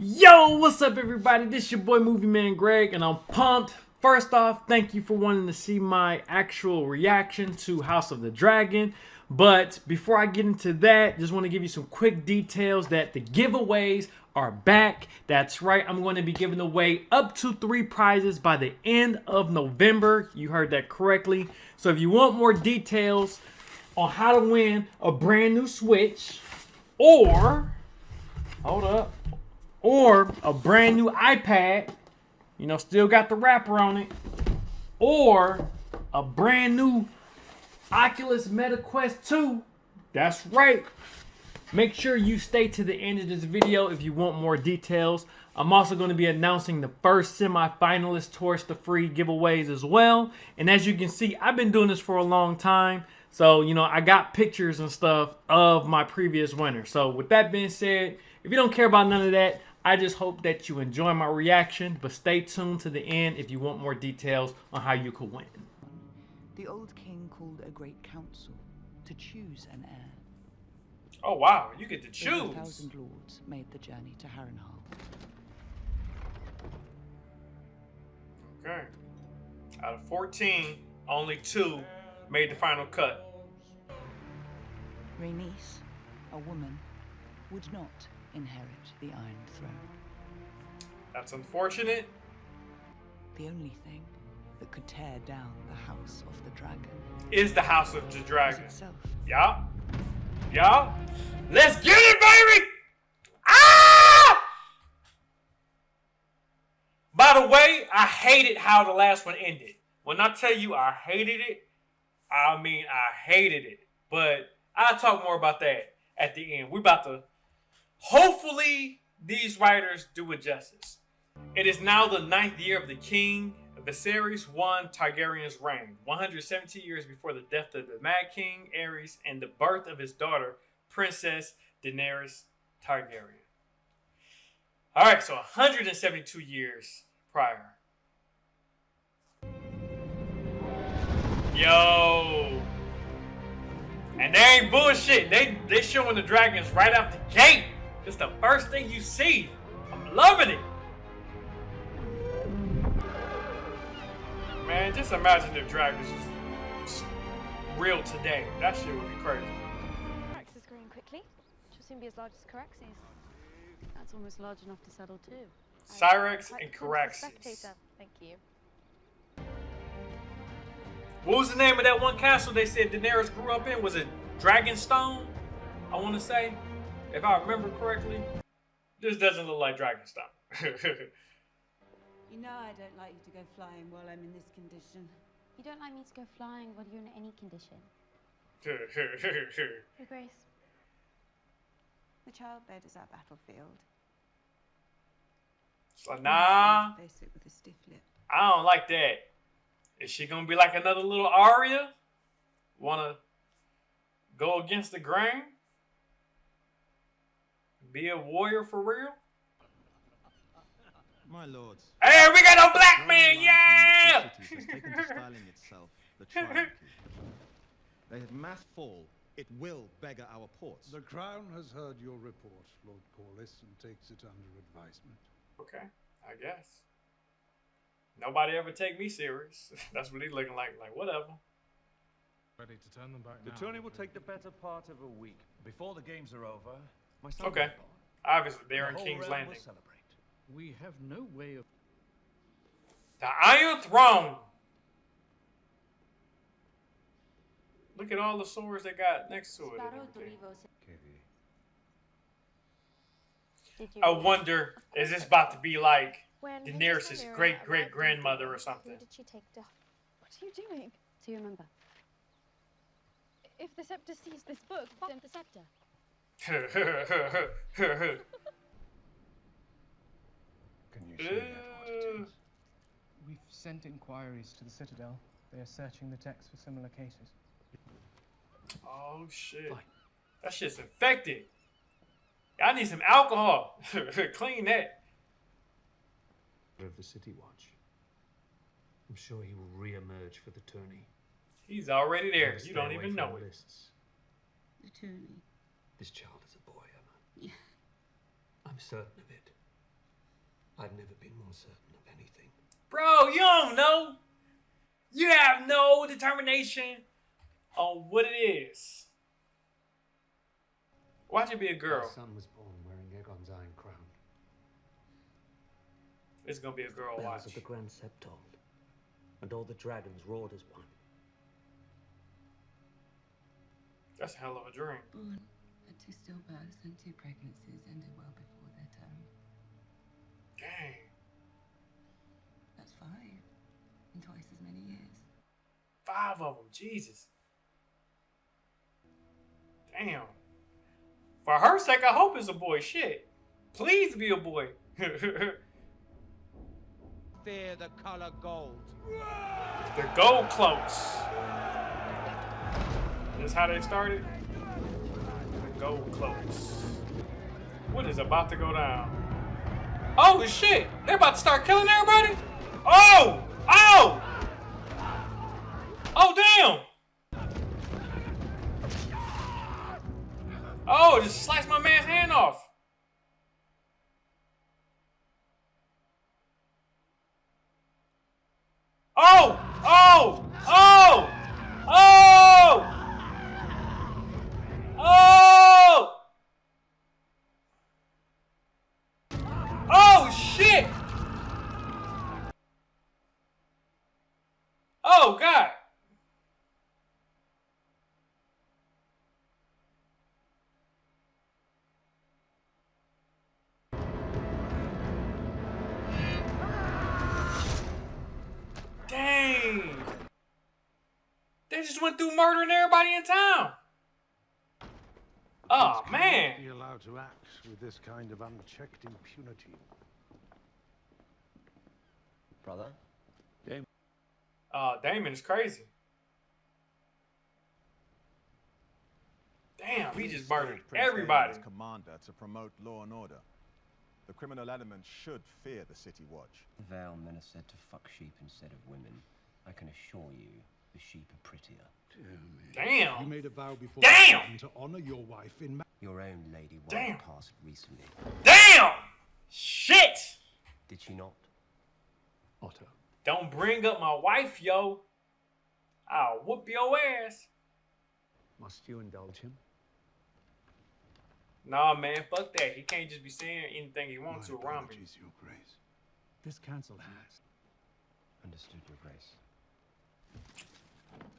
Yo, what's up, everybody? This your boy Movie Man Greg, and I'm pumped. First off, thank you for wanting to see my actual reaction to House of the Dragon. But before I get into that, just want to give you some quick details that the giveaways are back. That's right, I'm going to be giving away up to three prizes by the end of November. You heard that correctly. So if you want more details on how to win a brand new Switch, or hold up, or a brand new iPad, you know, still got the wrapper on it, or a brand new Oculus Meta Quest 2. That's right. Make sure you stay to the end of this video if you want more details. I'm also going to be announcing the first semi-finalist towards the free giveaways as well. And as you can see, I've been doing this for a long time. So, you know, I got pictures and stuff of my previous winner. So with that being said, if you don't care about none of that, I just hope that you enjoy my reaction, but stay tuned to the end if you want more details on how you could win. The old king called a great council to choose an heir. Oh wow, you get to choose. A thousand lords made the journey to Harrenhal. Okay. Out of 14, only two made the final cut. Rhaenys, a woman, would not inherit the Iron Throne. That's unfortunate. The only thing that could tear down the House of the Dragon Is the House of the Dragon. itself. Yeah. Yeah. Let's get it, baby! Ah! By the way, I hated how the last one ended. When I tell you I hated it, I mean I hated it. But I'll talk more about that at the end. We're about to hopefully these writers do it justice. It is now the ninth year of the king Viserys I Targaryen's reign, 117 years before the death of the Mad King Aerys and the birth of his daughter, Princess Daenerys Targaryen. All right, so 172 years prior. Yo. And they ain't bullshit. They they showing the dragons right out the gate. It's the first thing you see. I'm loving it. Man, just imagine if dragons was real today. That shit would be crazy. Carax is growing quickly. She'll soon be as large as Caraxes. That's almost large enough to settle too. Syrax and cool Caraxes. Spectator. Thank you. What was the name of that one castle they said Daenerys grew up in? Was it Dragonstone? I want to say, if I remember correctly. This doesn't look like Dragonstone. You know I don't like you to go flying while I'm in this condition. You don't like me to go flying while you're in any condition. Your Grace. The childbed is our battlefield. so nah, Face it with a stiff lip. I don't like that. Is she gonna be like another little Arya? Wanna go against the grain? Be a warrior for real? My lords. Hey, we got a black man, yeah! the two cities has taken to styling itself the. They have mass fall. It will beggar our ports. The Crown has heard your report, Lord Corlys, and takes it under advisement. Okay, I guess. Nobody ever take me serious. That's what he's looking like. Like whatever. Ready to turn them back The now. tourney will take the better part of a week. Before the games are over, my son Okay. will be. Obviously, they're in King's realm Landing. celebrate. We have no way of. The Iron Throne. Look at all the swords they got next to it. and everything. Did you I wonder, is this about to be like when Daenerys' great great grandmother or something? Who did she take to? What are you doing? Do you remember? If the scepter sees this book, then the scepter. Can you show me that what it Uh. We've sent inquiries to the Citadel. They are searching the text for similar cases. oh shit. Fine. That shit's infected. I need some alcohol. Clean that. of the City Watch. I'm sure he will re-emerge for the tourney. He's already there. You don't even know the it. Lists. The tourney. This child is a boy, Aemma. Yeah. I'm certain of it. I've never been more certain of anything. Bro, you don't know. You have no determination on what it is. Watch it be a girl. My son was born wearing Aegon's iron crown. It's gonna be a girl. Bells Watch. of the Grand Sept Septon, and all the dragons roared as one. That's a hell of a dream. Born had two stillbirths and two pregnancies ended well before their term. Dang. That's five in twice as many years. Five of them. Jesus. Damn. For her sake, I hope it's a boy. Shit. Please be a boy. Fear the color gold. the gold cloaks. That's how they started. The close. What is about to go down? Oh shit! They're about to start killing everybody. Oh! Oh! Oh damn! Oh, just sliced my man's hand off. They just went through murdering everybody in town. Oh Kings man! cannot Be allowed to act with this kind of unchecked impunity. Brother? Uh, Daemon is crazy. Damn, he just murdered Prince everybody. Daemon's commander to promote law and order. The criminal element should fear the city watch. Vale men are said to fuck sheep instead of women. I can assure you, the sheep are prettier. Damn. You made a vow before Damn! To honor your wife in ma- Your own Lady wife Damn. White passed recently. Damn! Shit! Did she not? Otto. Don't bring up my wife, yo. I'll whoop your ass. Must you indulge him? Nah, man, fuck that. He can't just be saying anything he wants to around me. apologies, Your Grace. This council has. Understood, Your Grace.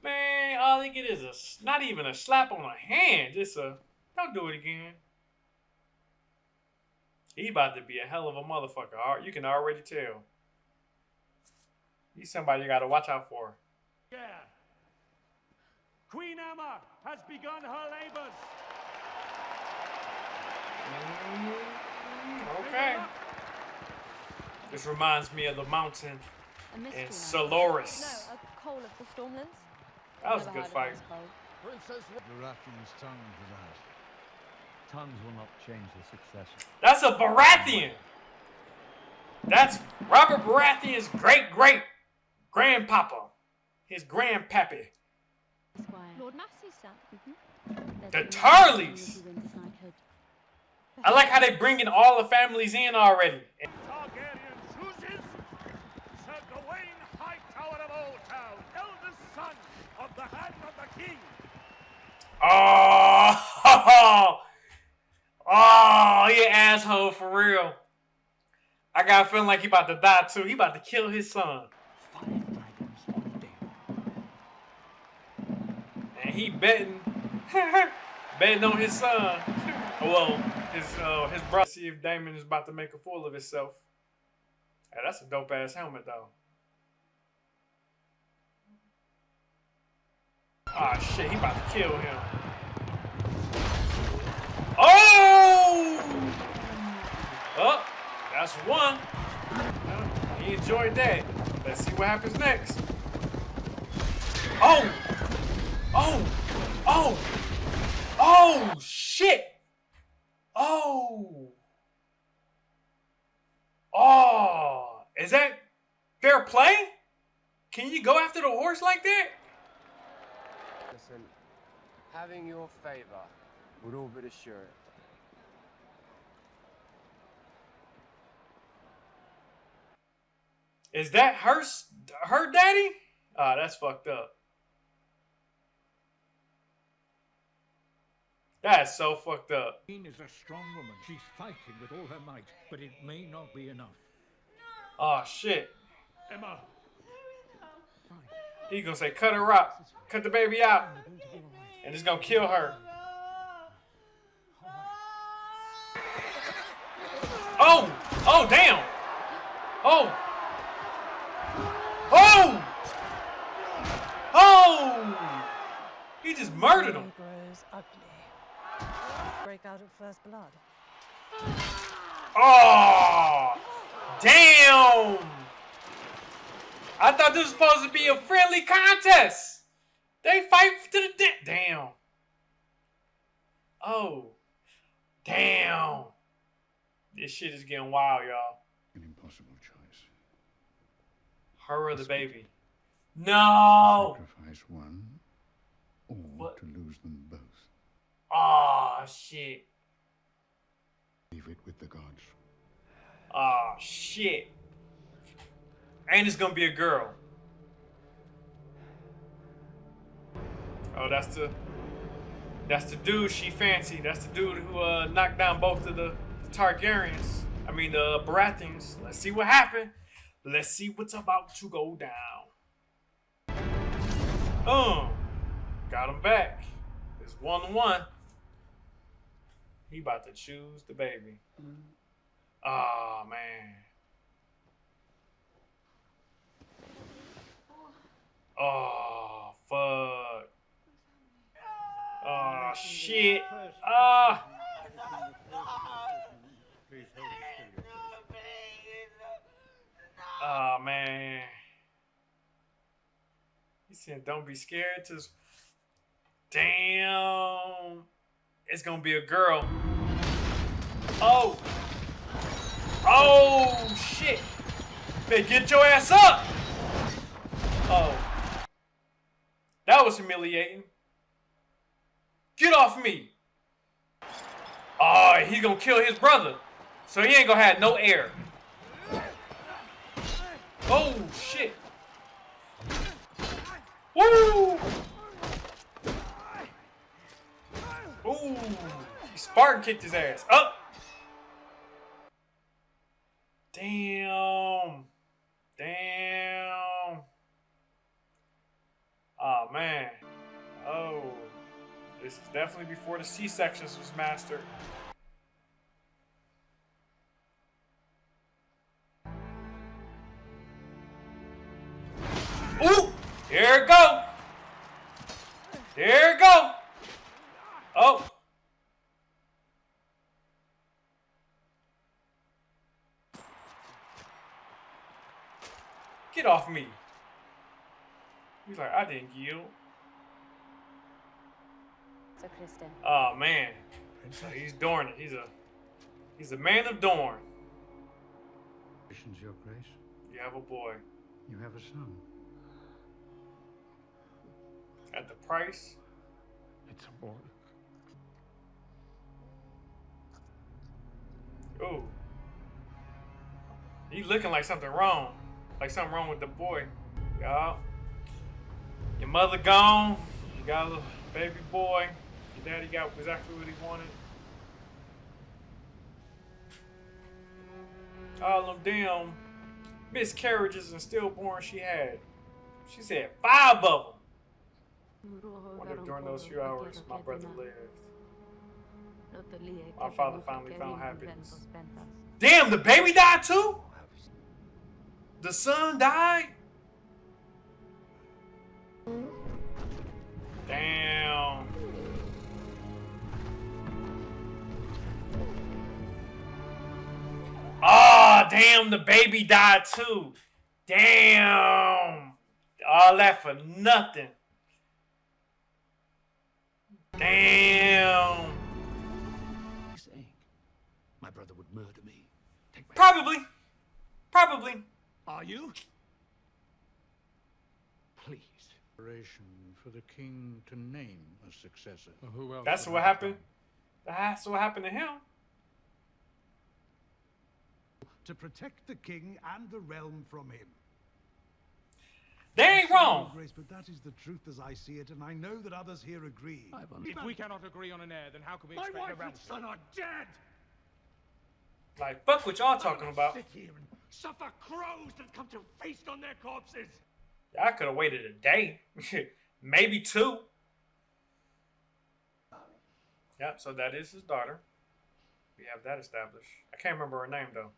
Man, all they get is a not even a slap on the hand. Just a don't do it again. He about to be a hell of a motherfucker. You can already tell. He's somebody you gotta watch out for. Yeah. Queen Aemma has begun her labors. Mm-hmm. Okay. This reminds me of the mountain A in mystery man. Soloris. No, a coal of the Stormlands. That was a good fight. Princess Baratheon's tongue was out. Tongues will not change the succession. That's a Baratheon. That's Robert Baratheon's great great grandpapa. His grandpappy. Lord Massey's son. The Tarleys. I like how they're bringing all the families in already. Targaryen chooses Sir Gwayne Hightower of Old Town, eldest son of the Hand of the King. Oh, oh, you asshole for real. I got a feeling like he about to die too. He about to kill his son. And he betting, betting on his son. well, his uh, his brother. See if Daemon is about to make a fool of himself. Hey, that's a dope ass helmet though. Ah shit, he about to kill him. Oh! Oh, that's one. He enjoyed that. Let's see what happens next. Oh! Oh! Oh! Oh, shit! Oh! Oh! Is that fair play? Can you go after the horse like that? Listen, having your favor would all but assure it. Is that her her daddy? Ah, that's fucked up. That's so fucked up. Queen is a strong woman. She's fighting with all her might, but it may not be enough. Oh shit. Aemma, He gonna say cut her out, cut the baby out, and it's gonna kill her. Oh, oh damn. Oh. Oh. Oh. He just murdered him. grows ugly. Break out of first blood. Oh, damn! I thought this was supposed to be a friendly contest. They fight to the death. Damn. Oh, damn! This shit is getting wild, y'all. An impossible choice. Her or the baby? No. Sacrifice one, or to lose them both. Oh shit. Leave it with the gods. Oh shit. And it's gonna be a girl. Oh, that's the that's the dude she fancy. That's the dude who uh, knocked down both of the, the Targaryens. I mean the Baratheons. Let's see what happened. Let's see what's about to go down. Um, got him back. It's one one. He about to choose the baby. Oh man. Oh fuck. Oh shit. Ah. Oh man. He said, "Don't be scared." Just damn. It's gonna be a girl. Oh. Oh shit. Man, get your ass up. Oh. That was humiliating. Get off me. Oh, he's gonna kill his brother. So he ain't gonna have no air. Oh shit. Woo! Ooh, Spartan kicked his ass. Up. Damn. Damn. Oh man. Oh. This is definitely before the C-sections was mastered. Ooh! There it go! There it go! Oh! Get off me! He's like, I didn't yield. So, Criston, Oh man, he's Dorne. He's a he's a man of Dorne. Your Grace. You have a boy You have a son. at the price. It's a boy. Ooh, he looking like something wrong, like something wrong with the boy. Y'all, your mother gone. You got a little baby boy. Your daddy got exactly what he wanted. All them damn miscarriages and stillborn she had. She said five of them. Wonder if during those few hours my brother lived. My father finally found happiness. Damn, the baby died too? The son died? Damn. Damn, the baby died too. Damn. All that for nothing. Damn. saying my brother would murder me. Probably. Probably. Are you? Please. For the king to name a successor. Who else? That's what have happened. That's what happened to him. To protect the king and the realm from him. They ain't wrong. Grace, but that is the truth as I see it, and I know that others here agree. If we cannot agree on an heir, then how can we expect? My expect wife a and realm? son are dead! Like, fuck what y'all talking about. Sit here and suffer crows that come to feast on their corpses! Y'all could have waited a day, maybe two. Yep, so that is his daughter. We have that established. I can't remember her name though.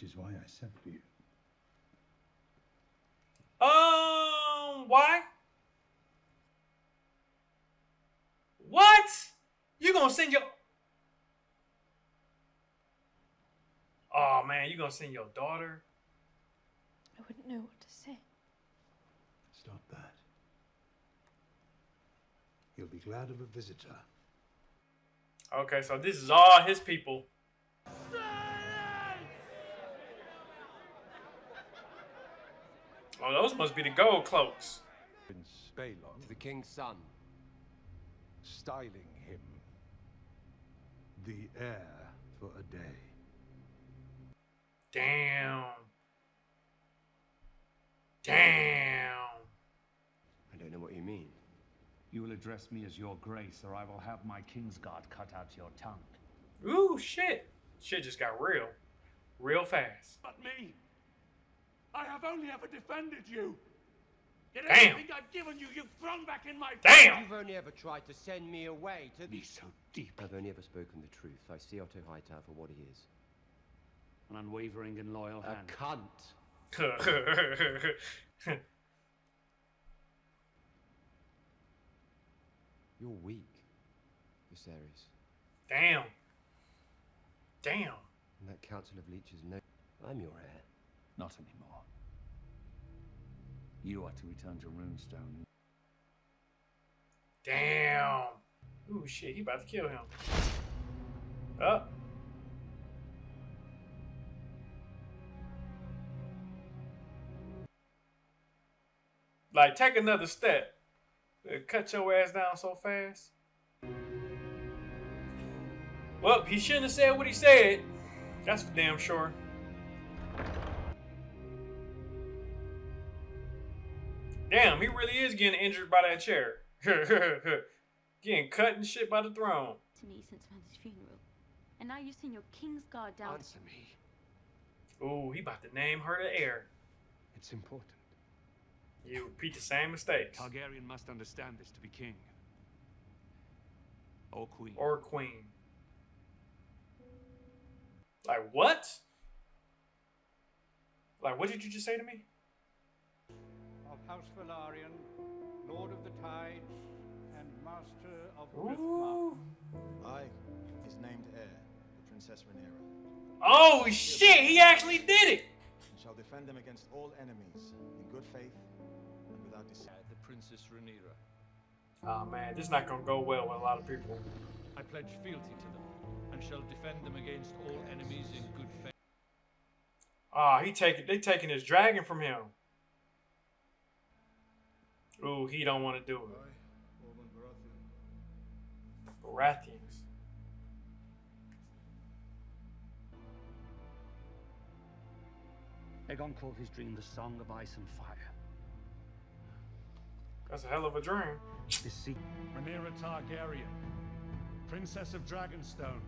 Which is why I sent for you. Um, why? What? You gonna send your? Oh man, you gonna send your daughter? I wouldn't know what to say. Stop that. He'll be glad of a visitor. Okay, so this is all his people. Oh, those must be the gold cloaks. Prince Balon. To the king's son. Styling him the heir for a day. Damn. Damn. I don't know what you mean. You will address me as your grace, or I will have my Kingsguard cut out your tongue. Ooh, shit. Shit just got real. Real fast. But me! I have only ever defended you! Yet Damn. everything I've given you, you've thrown back in my Damn! You've only ever tried to send me away to the... so deep. I've only ever spoken the truth. I see Otto Hightower for what he is. An unwavering and loyal A hand. cunt. You're weak, Viserys. Damn. Damn. And that Council of Leeches know I'm your heir. Not anymore. You are to return to Runestone. Damn. Ooh, shit. He about to kill him. Up. Like, take another step. Uh, Cut your ass down so fast. Well, he shouldn't have said what he said. That's for damn sure. Damn, he really is getting injured by that chair. getting cut and shit by the throne. to me since Mother's funeral. And now you send your king's guard down. Answer me. Ooh, he about to name her the heir. It's important. You repeat the same mistakes. Targaryen must understand this to be king. Or queen. Or queen. Like what? Like what did you just say to me? Of House Velaryon, Lord of the Tides, and Master of Ooh. I, his named heir, the Princess Rhaenyra, Oh shit, he actually did it! and shall defend them against all enemies in good faith and without deceit. The Princess Rhaenyra. Oh man, this is not gonna go well with a lot of people. I pledge fealty to them, and shall defend them against all enemies in good faith. Ah, he taking they taking his dragon from him. Ooh, he don't want to do it. Baratheons. Aegon called his dream the Song of Ice and Fire. That's a hell of a dream. This sea Rhaenyra Targaryen, Princess of Dragonstone,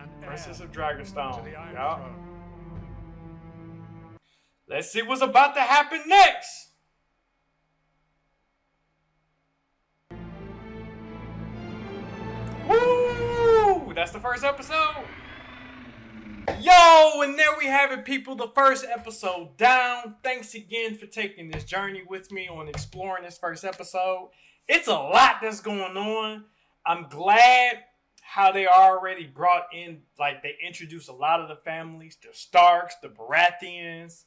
and Princess of Dragonstone. to the Iron Yeah. Throne. Let's see what's about to happen next. That's the first episode. Yo, and there we have it, people. The first episode down. Thanks again for taking this journey with me on exploring this first episode. It's a lot that's going on. I'm glad how they already brought in, like, they introduced a lot of the families the Starks, the Baratheons,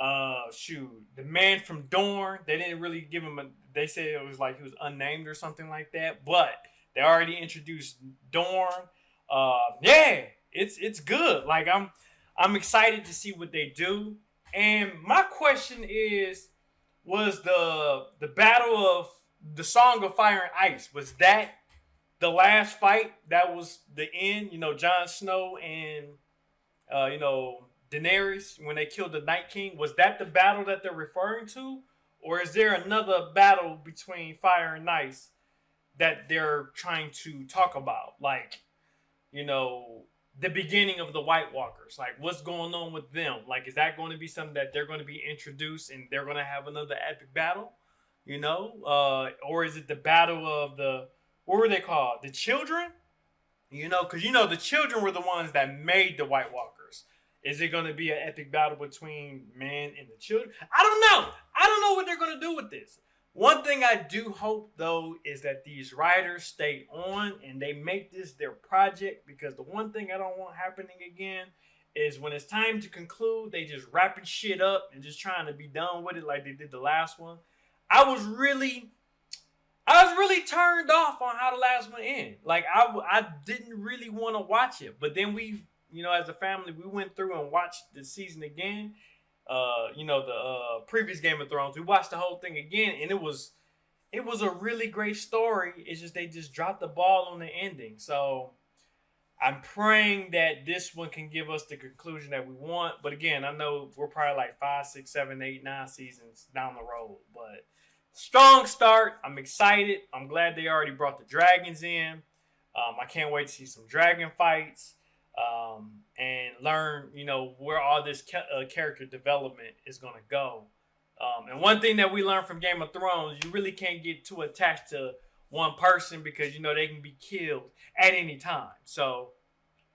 uh, shoot, the man from Dorne. They didn't really give him a, they said it was like he was unnamed or something like that, but they already introduced Dorne. Uh, yeah, it's it's good. Like I'm I'm excited to see what they do. And my question is, was the the battle of the Song of Fire and Ice was that the last fight that was the end. You know, Jon Snow and uh, you know Daenerys when they killed the Night King. Was that the battle that they're referring to, or is there another battle between Fire and Ice that they're trying to talk about? Like, you know, the beginning of the White Walkers. Like, what's going on with them? Like, is that going to be something that they're going to be introduced and they're going to have another epic battle? You know, uh, or is it the battle of the what were they called? The children? You know, because you know the children were the ones that made the White Walkers. Is it going to be an epic battle between man and the children? I don't know. I don't know what they're going to do with this. One thing I do hope though is that these writers stay on and they make this their project because the one thing I don't want happening again is when it's time to conclude, they just wrapping shit up and just trying to be done with it like they did the last one. I was really I was really turned off on how the last one ended. Like I, I didn't really want to watch it, but then we, you know, as a family, we went through and watched the season again. Uh, you know, the uh, previous Game of Thrones. We watched the whole thing again, and it was, it was a really great story. It's just they just dropped the ball on the ending. So I'm praying that this one can give us the conclusion that we want. But again, I know we're probably like five, six, seven, eight, nine seasons down the road, but strong start. I'm excited. I'm glad they already brought the dragons in. Um, I can't wait to see some dragon fights um, and learn, you know, where all this ca- uh, character development is going to go. Um, and one thing that we learned from Game of Thrones, you really can't get too attached to one person because you know they can be killed at any time. So,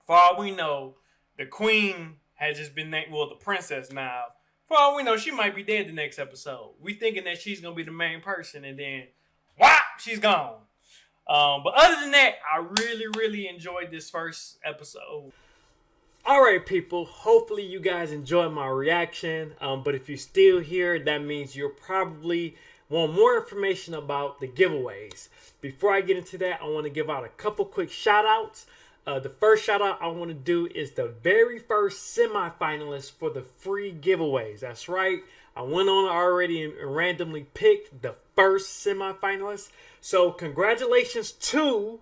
for all we know, the queen has just been named, well, the princess now for all we know, she might be dead the next episode. We thinking that she's gonna be the main person, and then whop, she's gone. Um, but other than that, I really, really enjoyed this first episode. All right, people. Hopefully, you guys enjoyed my reaction. Um, but if you're still here, that means you're probably want more information about the giveaways. Before I get into that, I want to give out a couple quick shout outs. Uh, the first shout out I want to do is the very first semifinalist for the free giveaways. That's right. I went on already and randomly picked the first semifinalist. So congratulations to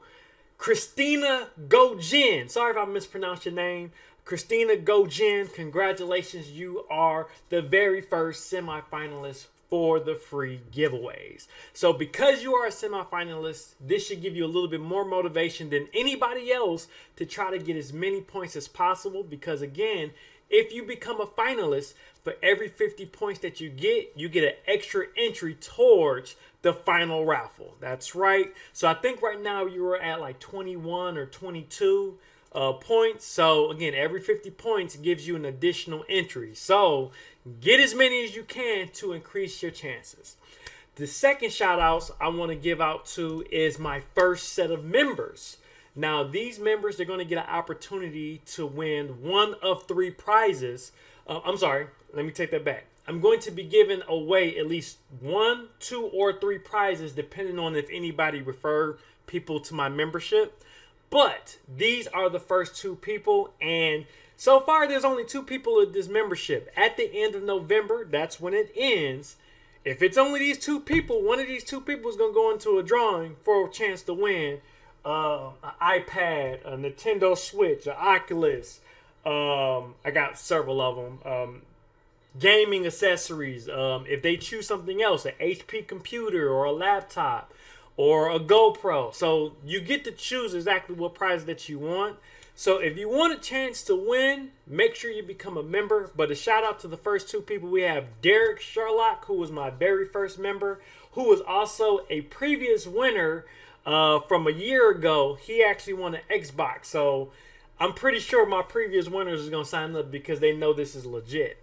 Christina Gojin. Sorry if I mispronounced your name. Christina Gojin, congratulations. You are the very first semifinalist for the free giveaways. So because you are a semifinalist, this should give you a little bit more motivation than anybody else to try to get as many points as possible because again, if you become a finalist, for every 50 points that you get, you get an extra entry towards the final raffle. That's right. So I think right now you are at like 21 or 22 uh, points. So again, every 50 points gives you an additional entry. So get as many as you can to increase your chances. The second shout outs I want to give out to is my first set of members. Now, these members are going to get an opportunity to win one of three prizes. Uh, I'm sorry, let me take that back. I'm going to be giving away at least one, two, or three prizes depending on if anybody refer people to my membership. But these are the first two people, and so far there's only two people in this membership. At the end of November, that's when it ends. If it's only these two people, one of these two people is gonna go into a drawing for a chance to win uh, an iPad, a Nintendo Switch, an Oculus. Um, I got several of them. Um, gaming accessories. Um, if they choose something else, an HP computer or a laptop or a GoPro. So you get to choose exactly what prize that you want. So if you want a chance to win, make sure you become a member. But a shout out to the first two people we have Derek Sherlock, who was my very first member, who was also a previous winner uh, from a year ago. He actually won an Xbox. So I'm pretty sure my previous winners is gonna sign up because they know this is legit.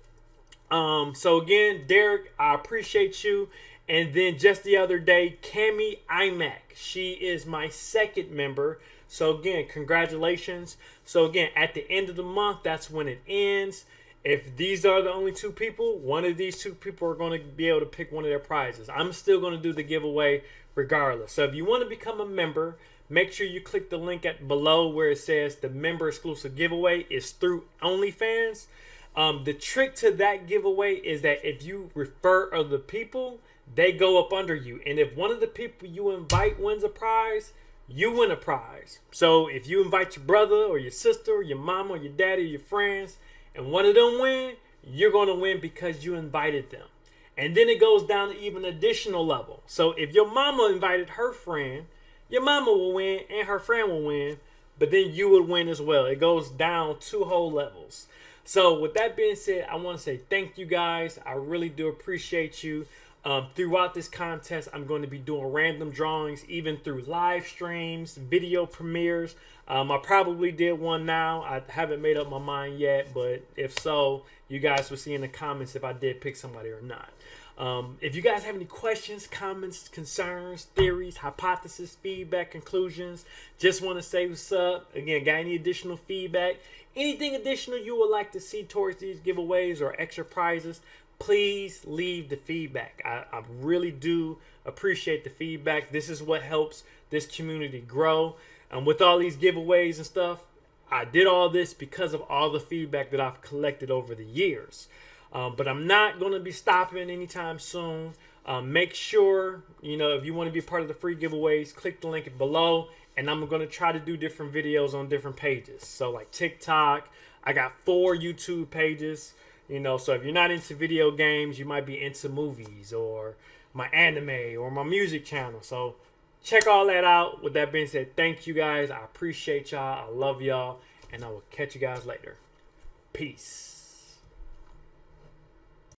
Um, so again, Derek, I appreciate you. And then just the other day, Cami iMac. She is my second member. So again, congratulations. So again, at the end of the month, that's when it ends. If these are the only two people, one of these two people are going to be able to pick one of their prizes. I'm still going to do the giveaway regardless. So if you want to become a member, make sure you click the link at below where it says the member exclusive giveaway is through OnlyFans. Um, the trick to that giveaway is that if you refer other people, they go up under you. And if one of the people you invite wins a prize, you win a prize. So if you invite your brother or your sister or your mom or your daddy or your friends and one of them win, you're going to win because you invited them. And then it goes down to even additional level. So if your mama invited her friend, your mama will win and her friend will win, but then you would win as well. It goes down two whole levels. So with that being said, I want to say thank you guys. I really do appreciate you. Um, throughout this contest, I'm going to be doing random drawings, even through live streams, video premieres. Um, I probably did one now. I haven't made up my mind yet, but if so, you guys will see in the comments if I did pick somebody or not. Um, if you guys have any questions, comments, concerns, theories, hypotheses, feedback, conclusions, just want to say what's up. Again, got any additional feedback, anything additional you would like to see towards these giveaways or extra prizes, please leave the feedback. I, I really do appreciate the feedback. This is what helps this community grow. And with all these giveaways and stuff, I did all this because of all the feedback that I've collected over the years. Um, but I'm not going to be stopping anytime soon. Um, make sure, you know, if you want to be part of the free giveaways, click the link below. And I'm going to try to do different videos on different pages. So like TikTok, I got four YouTube pages. You know, so if you're not into video games, you might be into movies or my anime or my music channel. So check all that out. With that being said, thank you guys. I appreciate y'all. I love y'all. And I will catch you guys later. Peace.